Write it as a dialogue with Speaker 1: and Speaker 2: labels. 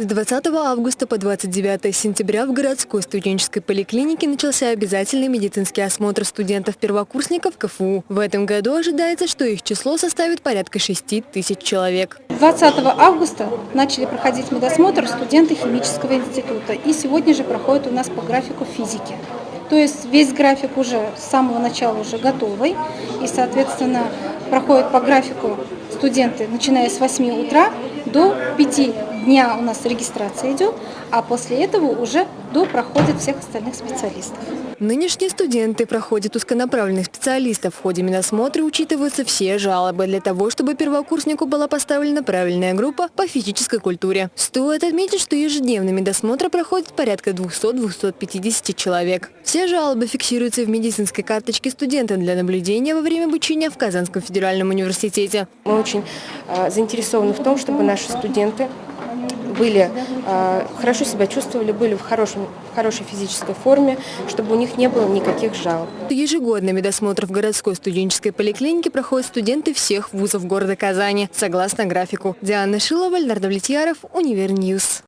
Speaker 1: С 20 августа по 29 сентября в городской студенческой поликлинике начался обязательный медицинский осмотр студентов-первокурсников КФУ. В этом году ожидается, что их число составит порядка 6 тысяч человек.
Speaker 2: 20 августа начали проходить медосмотр студенты химического института. И сегодня же проходит у нас по графику физики. То есть весь график уже с самого начала уже готовый. И, соответственно, проходит по графику студенты, начиная с 8 утра до 5 дня у нас регистрация идет, а после этого уже до проходит всех остальных специалистов.
Speaker 1: Нынешние студенты проходят узконаправленных специалистов. В ходе медосмотра учитываются все жалобы для того, чтобы первокурснику была поставлена правильная группа по физической культуре. Стоит отметить, что ежедневно медосмотр проходит порядка 200-250 человек. Все жалобы фиксируются в медицинской карточке студента для наблюдения во время обучения в Казанском федеральном университете.
Speaker 3: Мы очень э, заинтересованы в том, чтобы наши студенты были, э, хорошо себя чувствовали, были в, хорошем, в хорошей физической форме, чтобы у них не было никаких жалоб.
Speaker 1: Ежегодно медосмотр в городской студенческой поликлинике проходят студенты всех вузов города Казани, согласно графику. Диана Шилова, Леонард Влетьяров, Univer News.